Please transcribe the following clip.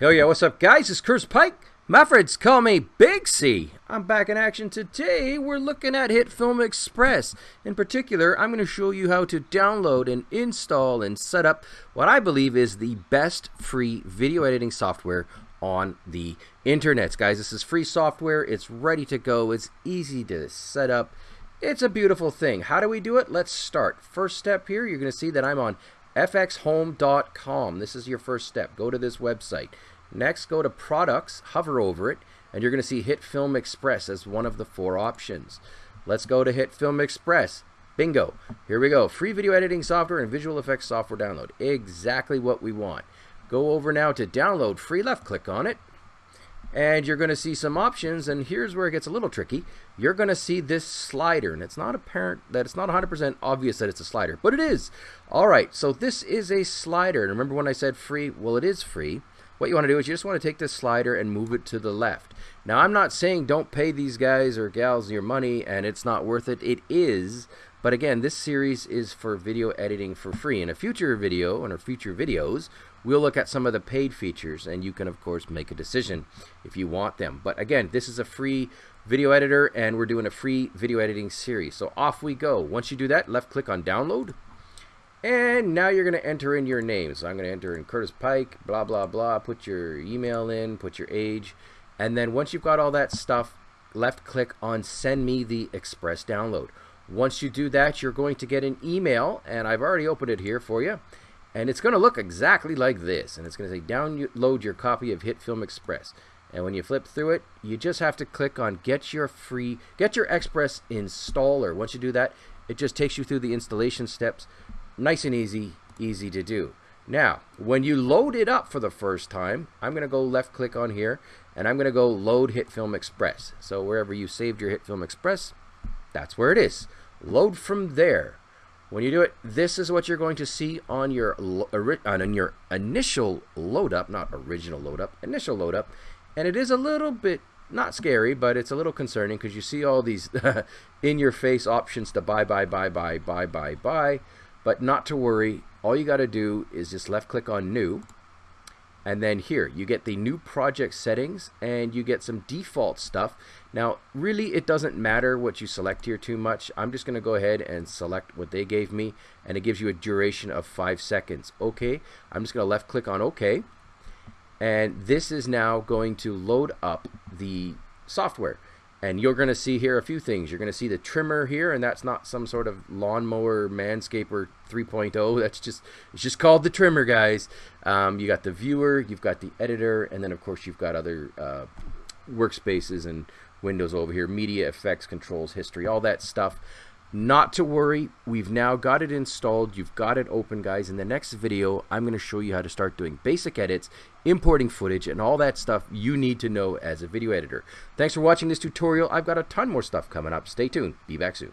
Hell yeah, what's up guys? It's Curtis Pike. My friends call me Big C. I'm back in action today. We're looking at HitFilm Express. In particular, I'm going to show you how to download and install and set up what I believe is the best free video editing software on the internet. Guys, this is free software. It's ready to go. It's easy to set up. It's a beautiful thing. How do we do it? Let's start. First step here, you're going to see that I'm on fxhome.com. This is your first step. Go to this website. Next, go to Products, hover over it, and you're going to see HitFilm Express as one of the four options. Let's go to HitFilm Express. Bingo. Here we go. Free video editing software and visual effects software download. Exactly what we want. Go over now to download free, left click on it. And you're going to see some options, and here's where it gets a little tricky. You're going to see this slider, and it's not apparent that it's not 100% obvious that it's a slider, but it is. All right, so this is a slider. And remember when I said free? Well, it is free what you want to do is you just want to take this slider and move it to the left. Now I'm not saying don't pay these guys or gals your money and it's not worth it. It is, but again, this series is for video editing for free. In a future video, in our future videos, we'll look at some of the paid features and you can of course make a decision if you want them. But again, this is a free video editor and we're doing a free video editing series. So off we go. Once you do that, left click on download and now you're going to enter in your name. So I'm going to enter in Curtis Pike, blah, blah, blah. Put your email in, put your age. And then once you've got all that stuff, left click on send me the express download. Once you do that, you're going to get an email. And I've already opened it here for you. And it's going to look exactly like this. And it's going to say download your copy of HitFilm Express. And when you flip through it, you just have to click on get your free, get your Express installer. Once you do that, it just takes you through the installation steps nice and easy, easy to do. Now, when you load it up for the first time, I'm going to go left click on here and I'm going to go load HitFilm Express. So wherever you saved your HitFilm Express, that's where it is. Load from there. When you do it, this is what you're going to see on your on your initial load up, not original load up, initial load up. And it is a little bit not scary, but it's a little concerning because you see all these in your face options to buy, buy, buy, buy, buy, buy, buy. But not to worry, all you got to do is just left click on new and then here you get the new project settings and you get some default stuff. Now really it doesn't matter what you select here too much. I'm just gonna go ahead and select what they gave me and it gives you a duration of five seconds. Okay I'm just gonna left click on OK. And this is now going to load up the software and you're going to see here a few things. You're going to see the trimmer here, and that's not some sort of lawnmower manscaper 3.0. That's just it's just called the trimmer, guys. Um, you got the viewer, you've got the editor, and then of course you've got other uh, workspaces and windows over here, media effects, controls, history, all that stuff. Not to worry, we've now got it installed. You've got it open, guys. In the next video, I'm going to show you how to start doing basic edits, importing footage, and all that stuff you need to know as a video editor. Thanks for watching this tutorial. I've got a ton more stuff coming up. Stay tuned. Be back soon.